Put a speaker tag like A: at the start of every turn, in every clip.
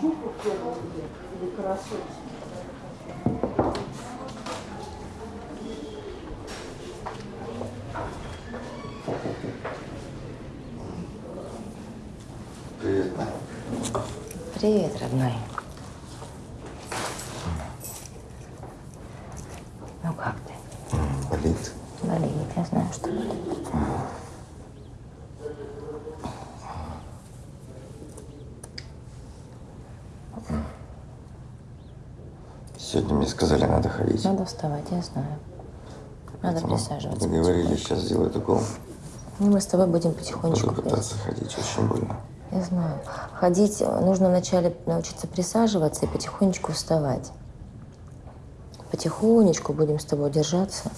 A: Жопу первую или красотку.
B: Привет.
C: Привет, родной. Ну как ты?
B: Болит.
C: Болит, я знаю, что болит.
B: Сегодня мне сказали, надо ходить.
C: Надо вставать, я знаю. Надо
B: Поэтому
C: присаживаться.
B: Договорились,
C: потихоньку.
B: сейчас сделают укол.
C: Ну, мы с тобой будем потихонечку
B: Буду пытаться ходить, очень больно.
C: Я знаю. Ходить э, нужно вначале научиться присаживаться и потихонечку вставать. Потихонечку будем с тобой держаться.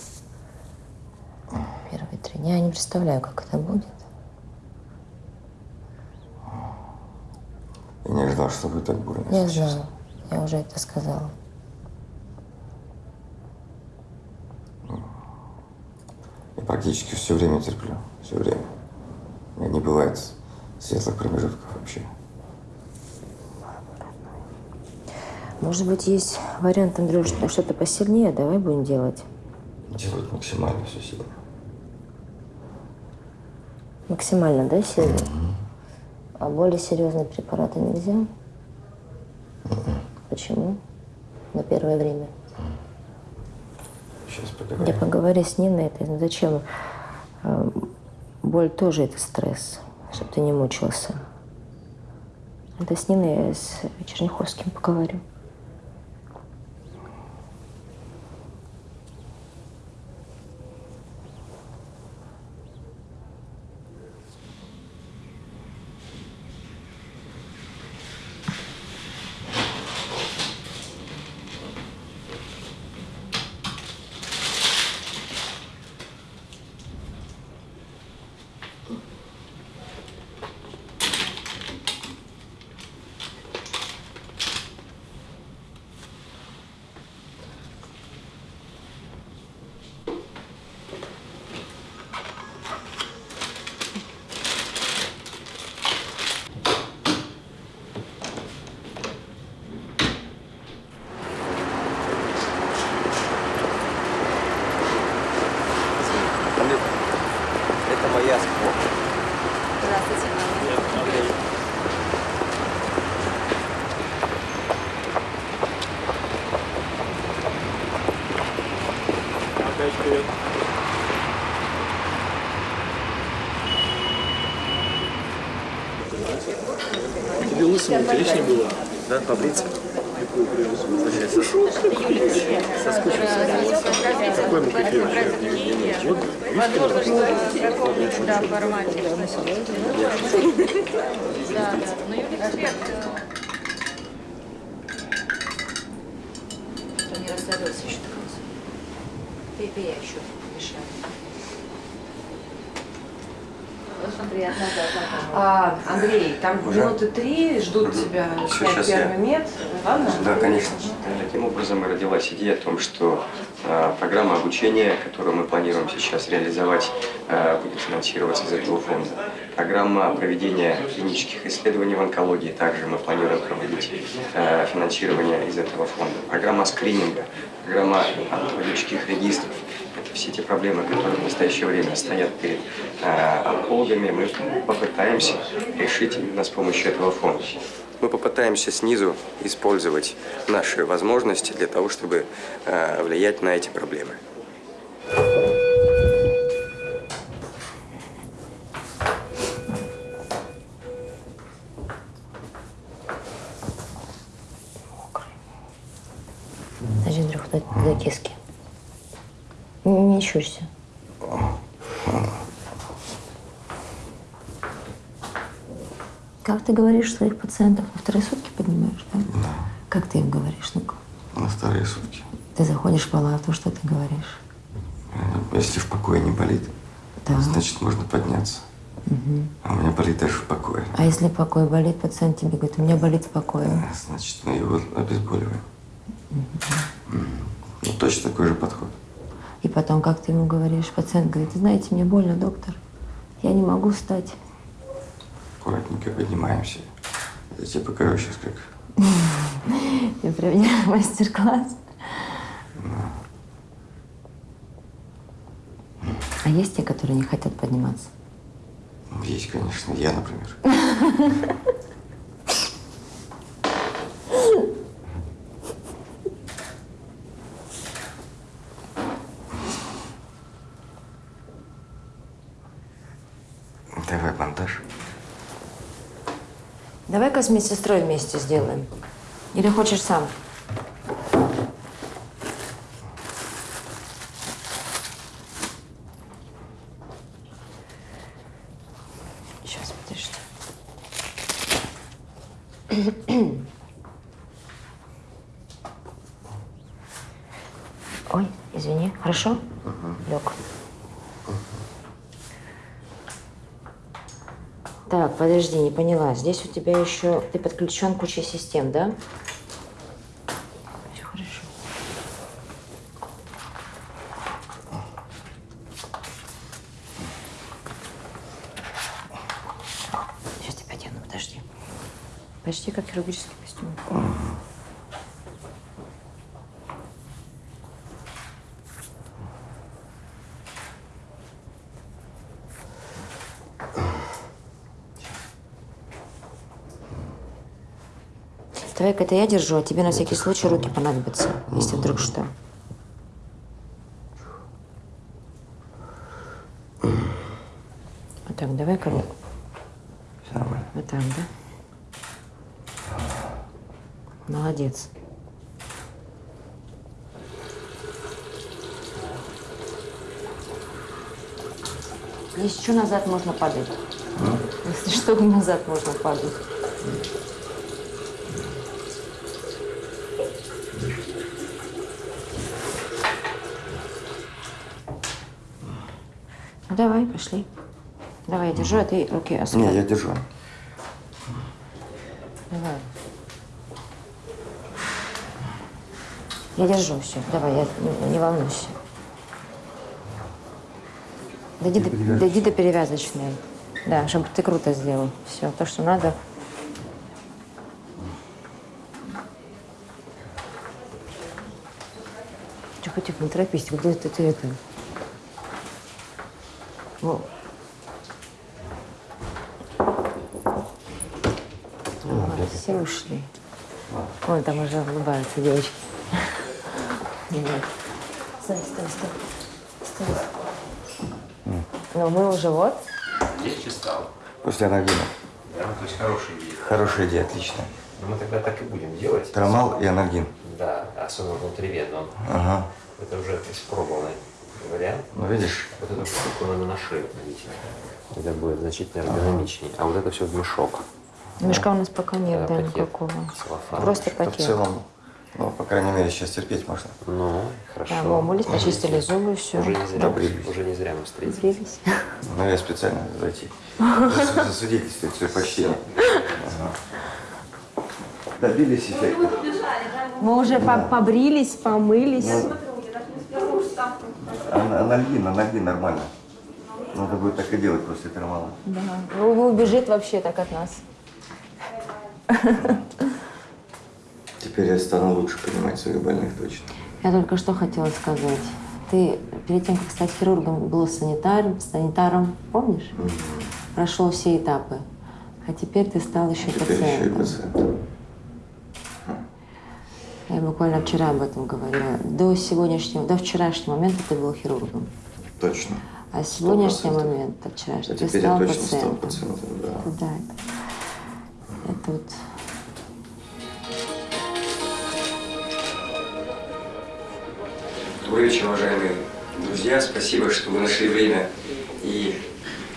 C: Первые три дня. Я не представляю, как это будет.
B: Я не ожидал, что будет так больно.
C: Я знаю. Я уже это сказала.
B: Практически все время терплю. Все время. У меня не бывает светлых промежутков вообще.
C: Может быть, есть вариант, Андрюш, что-то посильнее? Давай будем делать.
B: Делать максимально все сильно.
C: Максимально, да, сильно? А более серьезные препараты нельзя? Почему? На первое время.
B: Сейчас
C: Я
B: поговорим.
C: поговори с ней на это. Зачем? А, Боль тоже это стресс, чтобы ты не мучился. Это с Ниной я с Черняховским поговорю.
D: Это моя спорт.
E: Тебе интереснее было.
D: Да, побриться?
E: Какой мы кофе вообще? Вот,
F: Да, в формате. Да, да. Ну, Юлия Эксперт.
C: Что не разгадался еще до конца. Пей, пей, я еще мешаю.
G: А, Андрей, там минуты три ждут тебя
D: Всё,
G: снять
D: щас я.
G: первый мед. Ладно?
D: Да, конечно. Таким образом и родилась идея о том, что э, программа обучения, которую мы планируем сейчас реализовать, э, будет финансироваться из этого фонда. Программа проведения клинических исследований в онкологии также мы планируем проводить э, финансирование из этого фонда. Программа скрининга, программа онкологических регистров. Это все те проблемы, которые в настоящее время стоят перед э, онкологами, мы попытаемся решить именно с помощью этого фонда. Мы попытаемся снизу использовать наши возможности для того, чтобы э, влиять на эти проблемы.
C: Андрюх, дай, дай киски. Не, щурься. Как ты говоришь своих пациентов? На вторые сутки поднимаешь, да?
B: Да,
C: Как ты им говоришь? Ну-ка.
B: на вторые сутки.
C: Ты заходишь в палату, что ты говоришь?
B: Э, Если в покое не болит,
C: Да.
B: значит можно подняться. А у меня болит даже в покое.
C: А если покой болит, пациент тебе говорит, у меня болит в покое.
B: Э, Значит, мы его обезболиваем. М. Ну, точно такой же подход.
C: И потом, как ты ему говоришь, пациент говорит, знаете, мне больно, доктор. Я не могу встать.
B: Аккуратненько поднимаемся. Я тебе покажу сейчас как.
C: Я проведешь мастер-класс. А есть те, которые не хотят подниматься?
B: Есть, конечно, я, например. Давай монтаж.
C: Давай-ка с медсестрой вместе сделаем. Или хочешь сам? Сейчас, подожди. Ой, извини. Хорошо? Лег. Так, подожди, не поняла. Здесь у тебя еще... Ты подключен к куче систем, да? Все хорошо. Сейчас тебя одену, подожди. Почти как хирургический костюм. Давай-ка это я держу, а тебе на всякий случай руки понадобятся, если вдруг что. Вот так, давай-ка вот
B: Все нормально.
C: так, да? Молодец. Если что, назад можно падать. Если что, назад можно падать. Давай, пошли. Давай, я держу, а ты руки
B: Не,
C: освободи.
B: я держу.
C: Давай. Я держу все. Давай, я, не, не волнуйся. Дойди до, дойди до перевязочной. Да, чтобы ты круто сделал. Все, то, что надо. Тихо, тихо, не торопись. Куда ты, ты это? Ага, все ушли. Вон там уже улыбаются девочки. Вот. Стой, стой, стой. Стой. Ну, мы уже вот.
H: Легче стало.
B: После анальгина.
H: Да, то есть хорошая идея.
B: Хорошая идея, отлично.
H: Но мы тогда так и будем делать.
B: Трамал и анальгин.
H: Да, особенно внутривенно.
B: Ага.
H: Это уже испробованный вариант.
B: Ну, видишь,
H: Вот эту штуку надо на шею надеть. Это будет значительно эргономичнее. А вот это все в мешок.
C: Мешка у нас пока нет, да,
H: пакет
C: никакого.
H: целлофан.
C: Просто
B: то в
C: пакет.
B: целом, ну, по крайней мере, сейчас терпеть можно.
H: Ну, хорошо.
C: Да, мы умылись, почистили зубы, все.
H: Уже не зря,
B: Добрились.
H: уже не зря мы встретились.
C: Брились.
B: Ну, я специально зайти. Зас- Засвидетельствовать почтение. Ага. Добились эффекта.
C: Мы уже по- побрились, помылись.
B: Ан- Анальгин, анальгин нормально. Надо будет так и делать после термала.
C: Да. Ну, убежит вообще так от нас.
B: Теперь я стану лучше понимать своих больных точно.
C: Я только что хотела сказать. Ты перед тем, как стать хирургом, был санитаром, санитаром, помнишь? Прошел все этапы. А теперь ты стал еще
B: Теперь еще и
C: пациентом. Я буквально вчера об этом говорила. До сегодняшнего, до вчерашнего момента ты был хирургом.
B: Точно.
C: А сегодняшний
B: 100%.
C: момент, от
B: А
C: вчерашнего, ты
B: теперь я
C: стал
B: точно стал
C: пациентом.
B: пациентом, да.
C: Это да, это, это вот
D: Добрый вечер, уважаемые друзья. Спасибо, что вы нашли время и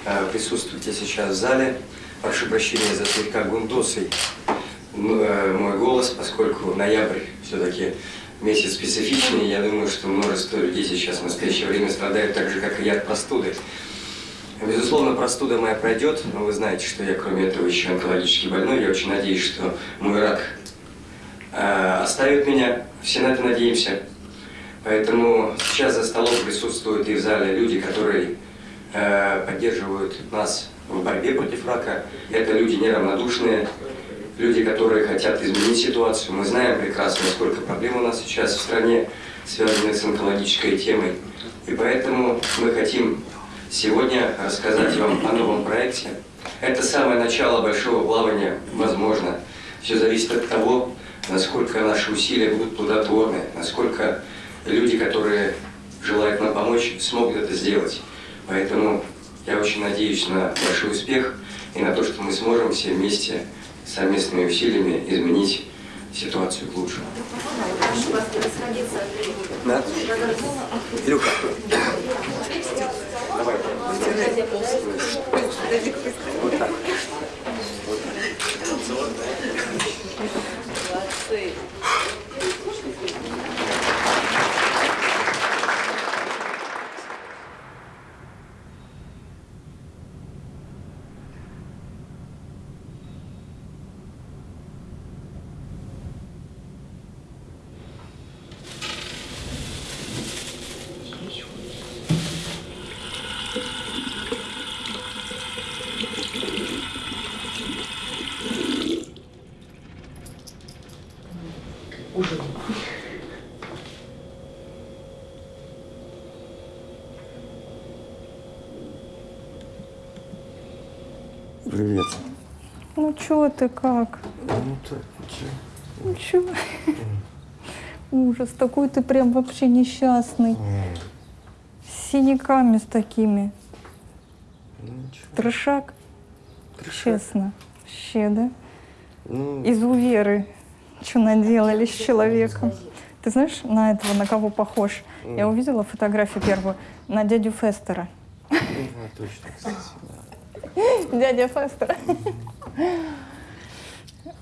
D: э, присутствуете сейчас в зале. Прошу прощения за слегка гундосый э, мой голос, поскольку ноябрь все-таки месяц специфичный. Я думаю, что множество людей сейчас в настоящее время страдают так же, как и я от простуды. Безусловно, простуда моя пройдет, но вы знаете, что я, кроме этого, еще онкологически больной. Я очень надеюсь, что мой рак э, оставит меня. Все на это надеемся. Поэтому сейчас за столом присутствуют и в зале люди, которые э, поддерживают нас в борьбе против рака. Это люди неравнодушные, люди, которые хотят изменить ситуацию. Мы знаем прекрасно, сколько проблем у нас сейчас в стране, связанных с онкологической темой. И поэтому мы хотим сегодня рассказать вам о новом проекте. Это самое начало большого плавания, возможно. Все зависит от того, насколько наши усилия будут плодотворны, насколько люди, которые желают нам помочь, смогут это сделать. Поэтому я очень надеюсь на большой успех и на то, что мы сможем все вместе совместными усилиями изменить ситуацию к лучшему. Да? Илюха. Давай. Вот так.
B: Привет.
A: Ну чё ты как?
B: Ну так, ничего.
A: Ну чё? Ужас, такой ты прям вообще несчастный. С синяками с такими.
B: Ну ничего.
A: Трешак, честно. Вообще, да?
B: Ну,
A: Изуверы. Что наделали с человеком? Ты знаешь, на этого, на кого похож? Я увидела фотографию первую на дядю Фестера.
B: ну, точно, кстати, да.
A: Дядя Фестер.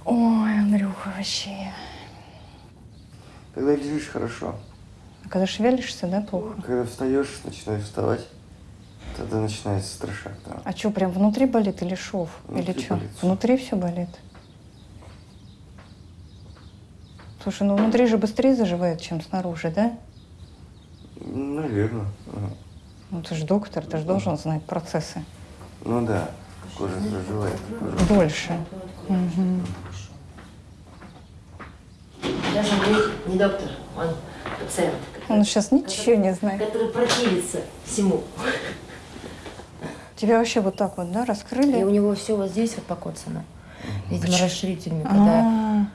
A: Ой, Андрюха, вообще.
B: Когда лежишь хорошо,
A: А Когда шевелишься, да, плохо?
B: когда встаешь, начинаешь вставать, тогда начинается страшак, да.
A: А что, прям внутри болит или шов?
B: Внутри
A: или что? Внутри все болит? Слушай, ну внутри же быстрее заживает, чем снаружи, да?
B: Наверное.
A: Ну ты же доктор, ты же должен знать процессы.
B: Ну да, кожа заживает. кожа.
A: Дольше.
C: Даже Андрей не доктор, он пациент,
A: Он сейчас ничего не знает.
C: который противится всему.
A: Тебя вообще вот так вот, да,
C: И
A: раскрыли?
C: у него все вот здесь вот покоцано. Видимо, расширительными, когда
A: А,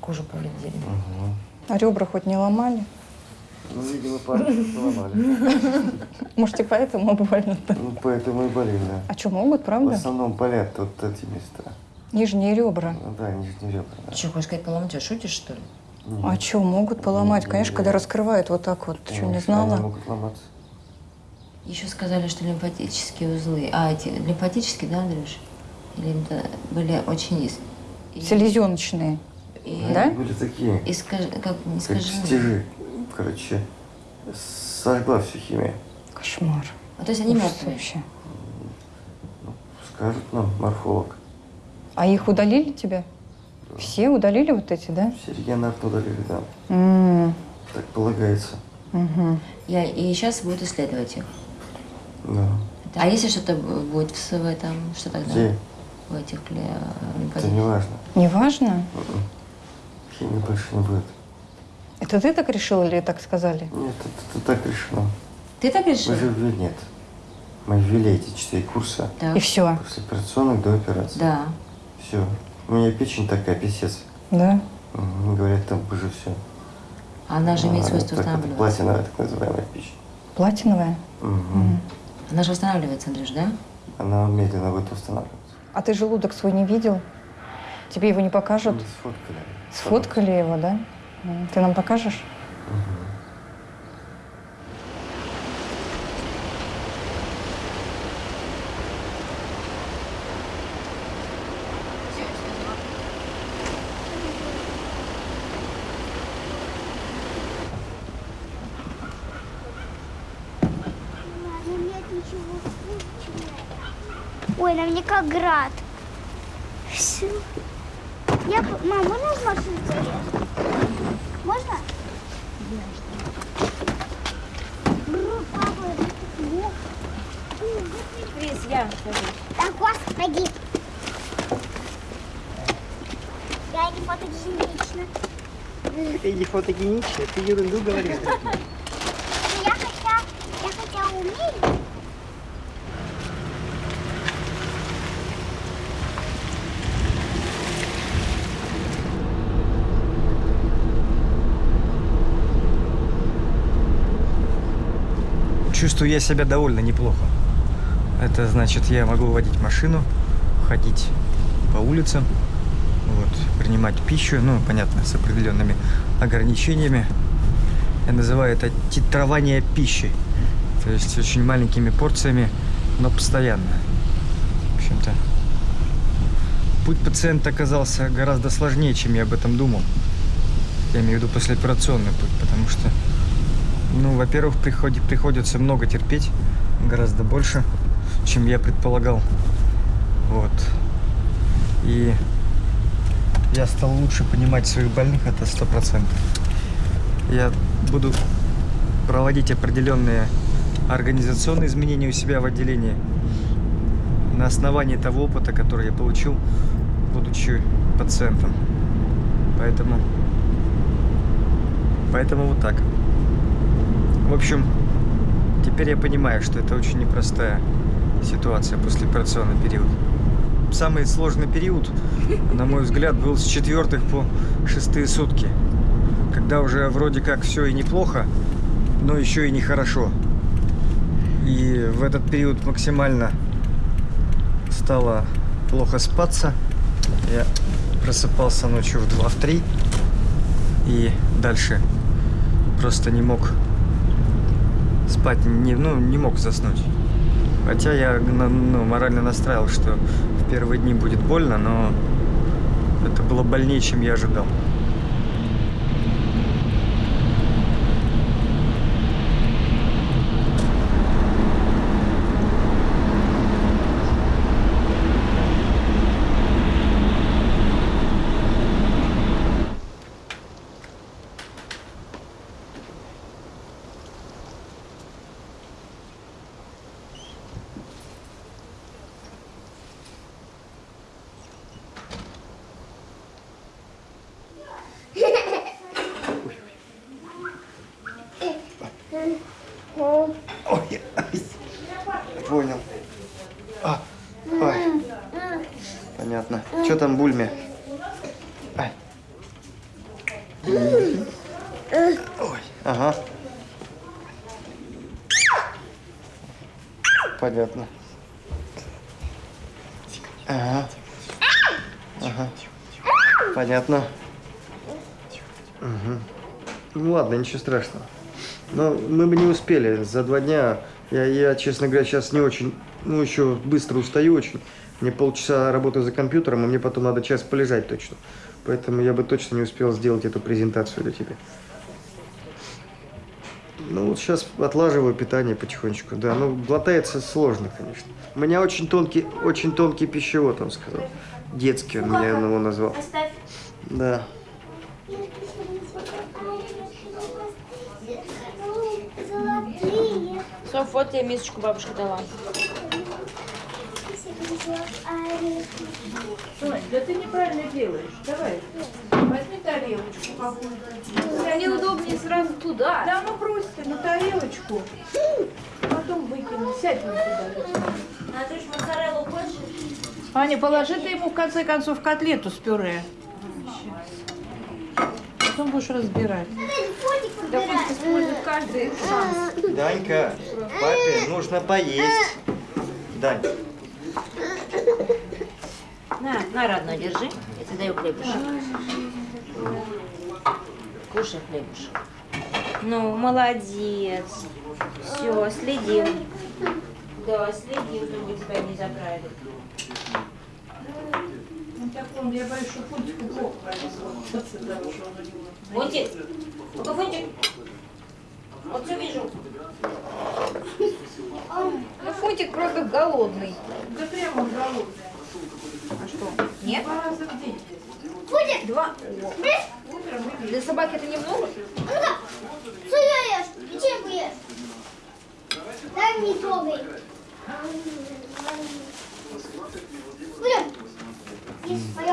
C: кожу повредили.
A: а ребра хоть не ломали?
B: Ну, видимо, пальцы поломали.
A: Может, и поэтому больно-то?
B: Ну, поэтому и болит, да.
A: А что, могут,
B: В
A: правда?
B: основном болят вот эти места.
A: Нижние ребра.
B: Ну да, нижние ребра, да.
C: Что, хочешь сказать, поломать, а шутишь, что ли?
A: А что, могут поломать? Конечно, когда раскрывают вот так вот. Что, не
B: Они
A: знала?
B: могут ломаться.
C: Еще сказали, что лимфатические узлы. А, эти лимфатические, да, Андрюш? Или это были очень и-
A: Селезеночные.
C: и-
A: Да?
B: Они были такие,
C: Искаж... Как не
B: как
C: скажи.
B: стежи. Короче, сожгла всю химию.
A: Кошмар.
C: А, то есть они мертвые.
A: вообще.
B: Скажут нам морфолог.
A: А их удалили тебе? Все удалили вот эти, да?
B: Все регионарно удалили, да.
A: М,
B: Так полагается.
A: мгм.
C: Я... И сейчас будут исследовать их.
B: Да.
C: А если что-то будет в СВ, там, что тогда?
B: Где?
C: В этих ли, э,
B: Это не важно.
A: Не важно?
B: М-м. Химии больше не будет.
A: Это ты так решил или так сказали?
B: Нет, это, это так решено.
C: Ты так решил?
B: Мы же ввели, нет. Мы ввели эти четыре курса
C: Так.
A: И все,
B: после операционных до операции.
C: Да.
B: Все. У меня печень такая, писец.
A: да?
B: Мгм. Говорят, там уже все.
C: Она же имеет свойство
B: так, это
C: восстанавливаться.
B: платиновая, так называемая печень.
A: Платиновая?
B: Мгм.
C: Она же восстанавливается, Андрюш, да?
B: Она медленно будет восстанавливаться.
A: А ты желудок свой не видел? Тебе его не покажут?
B: Мы сфоткали.
A: Сфоткали его, да? Ты нам покажешь?
I: Ой, на мне как град. Всё. Я... Мам, можно в машину заехать? Можно? Вниз я хожу. Да, господи. Я не фотогенична.
J: Ты не фотогенична, ты ерунду говоришь.
K: Чувствую я себя довольно неплохо. Это значит, я могу водить машину, ходить по улицам, вот, принимать пищу, ну, понятно, с определенными ограничениями. Я называю это титрование пищи. То есть очень маленькими порциями, но постоянно. В общем-то, путь пациента оказался гораздо сложнее, чем я об этом думал. Я имею в виду послеоперационный путь, потому что, ну, во-первых, приходи- приходится много терпеть, гораздо больше, чем я предполагал. Вот. И я стал лучше понимать своих больных, это сто процентов. Я буду проводить определенные организационные изменения у себя в отделении на основании того опыта, который я получил, будучи пациентом. Поэтому, поэтому вот так. В общем, теперь я понимаю, что это очень непростая ситуация после операционный период. Самый сложный период, на мой взгляд, был с четвертых по шестые сутки, когда уже вроде как все и неплохо, но еще и нехорошо. И в этот период максимально стало плохо спаться. Я просыпался ночью в 2 в 3 и дальше просто не мог спать, не, ну, не мог заснуть. Хотя я ну, морально настраивал, что в первые дни будет больно, но это было больнее, чем я ожидал. Ой, ай, понял. А, ой. Понятно. Что там бульме? Ай. Ой, ага. Понятно. Ага. Ага. Понятно. Угу. Ну ладно, ничего страшного. Но мы бы не успели за два дня. Я, я, честно говоря, сейчас не очень, ну, еще быстро устаю очень. Мне полчаса работы за компьютером, и мне потом надо час полежать точно. Поэтому я бы точно не успел сделать эту презентацию для тебя. Ну, вот сейчас отлаживаю питание потихонечку, да. Ну, глотается сложно, конечно. У меня очень тонкий, очень тонкий пищевод, он сказал. Детский он меня его назвал.
I: Оставь.
K: Да.
F: Соф, вот тебе мисочку бабушка дала.
G: Да ты неправильно делаешь. Давай. Возьми тарелочку какую-то.
F: Неудобнее сразу туда.
G: Да, ну бросьте на тарелочку. Потом выкину. Сядь вон туда.
F: Андрюш, моцареллу хочешь?
G: Аня, положи ты ему в конце концов котлету с пюре. Потом будешь разбирать.
F: Да пусть использует каждый шанс.
K: Данька, папе нужно поесть. Дань.
C: На, на, родной, держи. Я тебе даю хлебушек. Кушай хлебушек.
F: Ну, молодец. Все, следим. Да, следим, чтобы тебя не забрали.
G: Он, я боюсь, что Фунтику плохо производится, что.
F: Фунтик, ну-ка, Фунтик. Вот все вижу. Ну, Фунтик просто голодный.
G: Да прямо он голодный.
F: А что? Нет?
G: Два раза в день.
I: Фудик,
F: Два.
G: Утром и
F: Для собаки это немного?
I: ну-ка, что я ешь? Печеньку ешь. Дай мне трогай. Фудик,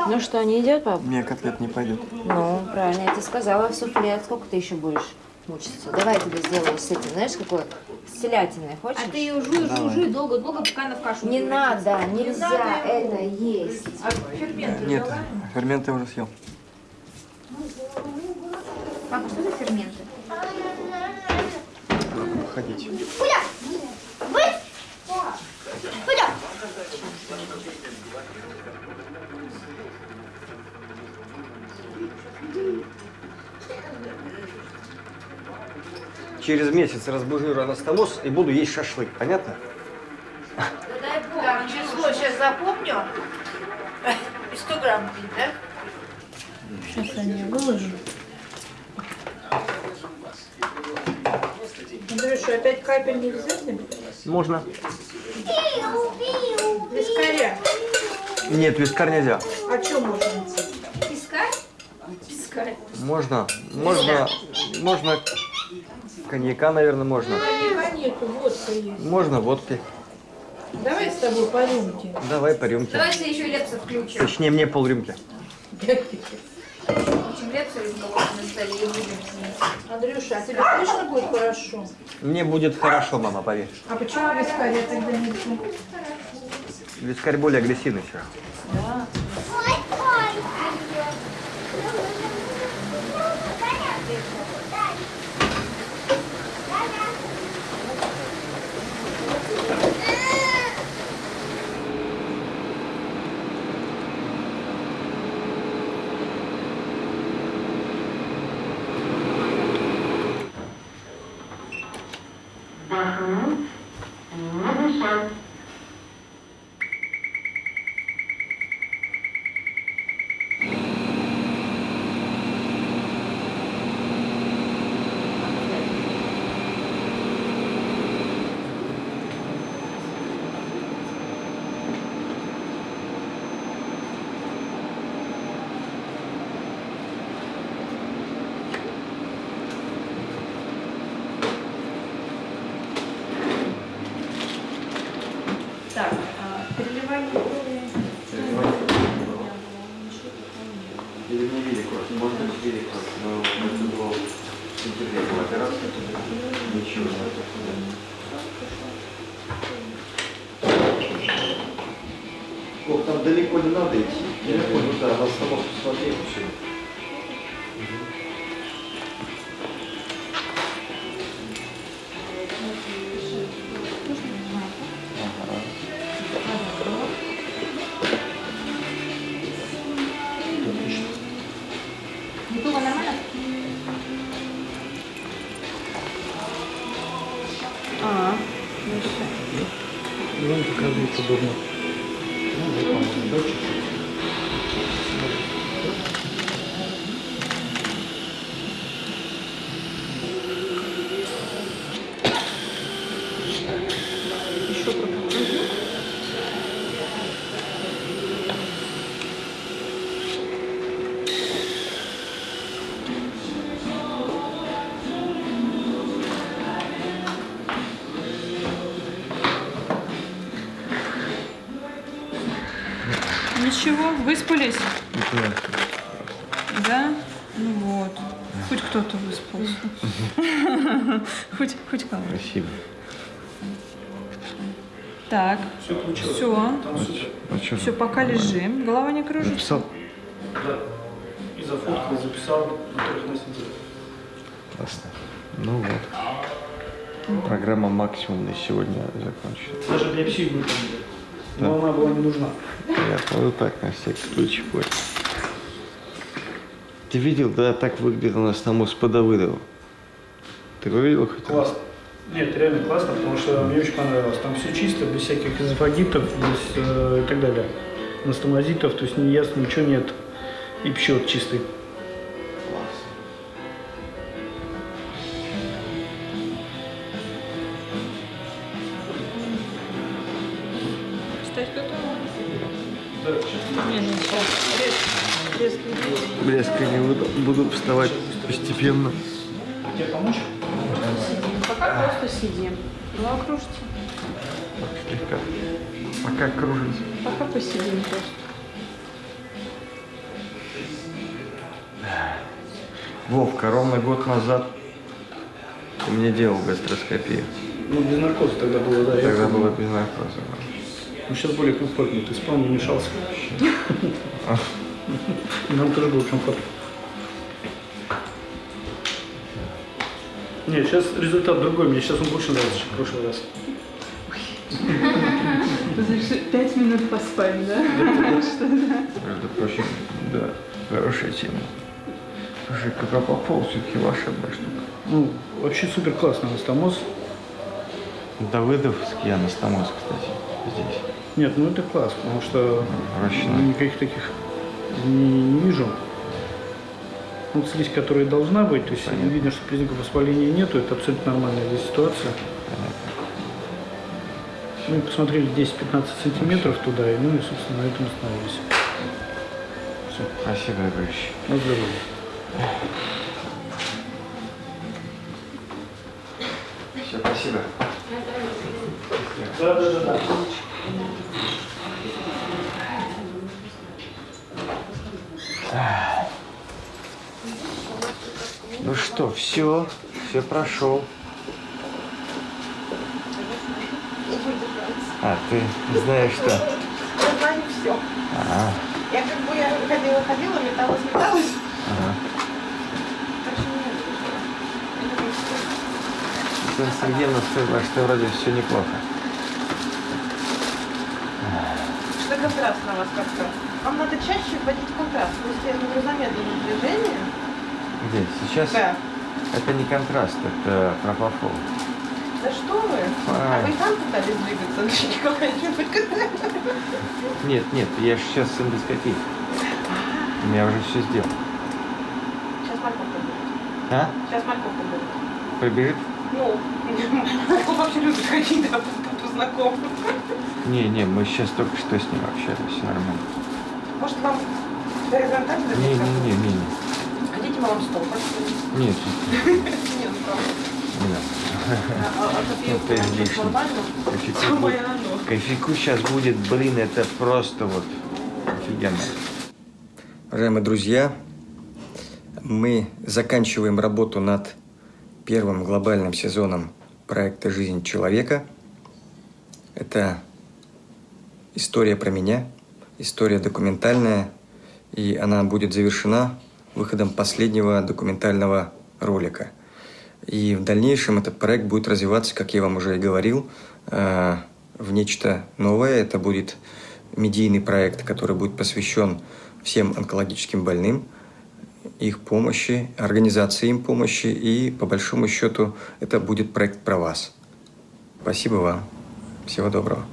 C: Ну что, не идет, пап?
K: Мне котлет не пойдет.
C: Ну, правильно, я тебе сказала, суфле. Сколько ты еще будешь мучиться? Давай я тебе сделаю с этим, знаешь, какое? С телятиной, хочешь?
F: А ты ее жуй, жуй, жуй долго-долго, пока она в кашу
C: Не
F: превратится.
C: надо, нельзя
F: надо
C: это есть.
F: А ферменты
K: Нет,
F: взяла?
K: ферменты я уже съел.
F: Папа, что за ферменты?
K: Надо походить. Через месяц разбужу анастомоз и буду есть шашлык, понятно?
G: Дай бог, число сейчас запомню. И 100 грамм пить, да?
A: Сейчас я не выложу.
G: Андрюша, опять капель нельзя тебе?
K: Можно.
G: Вискаря.
K: Нет, вискарь нельзя.
G: А что можно?
F: Пискарь? Пискарь.
K: Можно, можно, можно коньяка, наверное, можно.
G: Коньяка нету, водка есть.
K: Можно водки.
G: Давай с тобой по рюмке.
K: Давай по рюмке.
F: Давайте еще лепса включим.
K: Точнее, мне полрюмки.
F: Включим лепса рюмка вот на столе и будем.
G: Андрюша, а тебе точно будет хорошо?
K: Мне будет хорошо, мама, поверь.
G: А почему вискаря тогда нет?
K: Вискарь более агрессивный все.
G: Так,
A: выспались? Да? Ну вот. Хоть кто-то выспался. Хоть, хоть кого.
K: Спасибо.
A: Так,
E: Все получилось.
A: все.
K: А?
A: Все, пока лежим. Голова не кружится.
K: Написал?
E: Да. И зафоткал, записал на трех носителях.
K: Классно. Ну вот. Программа максимум на сегодня закончена.
E: Даже биопсию выполнили. Но она была не нужна.
K: Я вот так на всякий случай понял. Ты видел, да, так выглядит у нас там с Давыдовым. Ты его видел хоть? раз?
E: Классно. Нет, реально классно, потому что мне очень понравилось. Там все чисто, без всяких эзофагитов, без э, и так далее. Анастомозитов, то есть не ясно, ничего нет. И пчет чистый. блеск,
A: не
K: буду, буду вставать постепенно.
E: А тебе помочь?
A: Пока просто сидим. Ну а кружится.
K: Слегка. Пока кружится.
A: Пока посидим просто.
B: Вовка, ровно год назад ты мне делал гастроскопию.
E: Ну, без наркоза тогда было, да.
B: Тогда было без наркоза.
E: Ну, сейчас более комфортно, ты спал, не мешался. Нам тоже было комфортно. Нет, сейчас результат другой, мне сейчас он больше нравится, чем в прошлый раз.
L: Пять минут поспать, да?
B: Между прочим, да, хорошая тема. Слушай, Пропопол все-таки волшебная штука.
E: Ну, вообще супер классный анастомоз.
B: Давыдовский анастомоз, кстати, здесь.
E: Нет, ну это класс, потому что ну, никаких таких не, вижу. Вот слизь, которая должна быть, то есть видно, что признаков воспаления нету, это абсолютно нормальная здесь ситуация. Мы посмотрели 10-15 сантиметров туда, и, ну и, собственно, на этом остановились. Все.
B: Спасибо, дружище.
E: На здоровье.
B: Все, спасибо.
E: Да, да, да, да.
B: Ну что, все, все прошел. А, ты знаешь что?
M: Я знаю все.
B: А,
M: Я как бы я ходила, ходила, металась, металась.
B: ага.
M: Что.
B: Светлана Сергеевна сказала, что вроде все неплохо.
M: Что контраст на вас как-то? Вам надо чаще вводить контраст. То есть я говорю замедленное движение.
B: Где? Сейчас?
M: Да.
B: Это не контраст, это пропофол.
M: Да что вы? А вы и там пытались двигаться, Андрей Николаевич?
B: Нет, нет, я же сейчас с эндоскопией. Я уже все сделал.
M: Сейчас морковка будет.
B: А?
M: Сейчас морковка будет.
B: Прибежит?
M: Ну, морковь вообще любит ходить, да, по знакомым.
B: Не, не, мы сейчас только что с ним общались, все нормально.
M: Может, вам горизонтально
B: Не, не, не, не, не.
M: Хотите, мы вам стол поставим?
B: Нет,
M: Не, ну правда.
B: надо.
M: А, а
B: Ну,
M: кофейку
B: ты
M: прям
B: лишний.
M: нормально?
B: Кофейку,
M: Самое
B: будет-
M: оно.
B: кофейку сейчас будет, блин, это просто вот офигенно. Уважаемые друзья, мы заканчиваем работу над первым глобальным сезоном проекта «Жизнь человека». Это история про меня, история документальная, и она будет завершена выходом последнего документального ролика. И в дальнейшем этот проект будет развиваться, как я вам уже и говорил, э, в нечто новое. Это будет медийный проект, который будет посвящен всем онкологическим больным, их помощи, организации им помощи, и по большому счету это будет проект про вас. Спасибо вам. Всего доброго.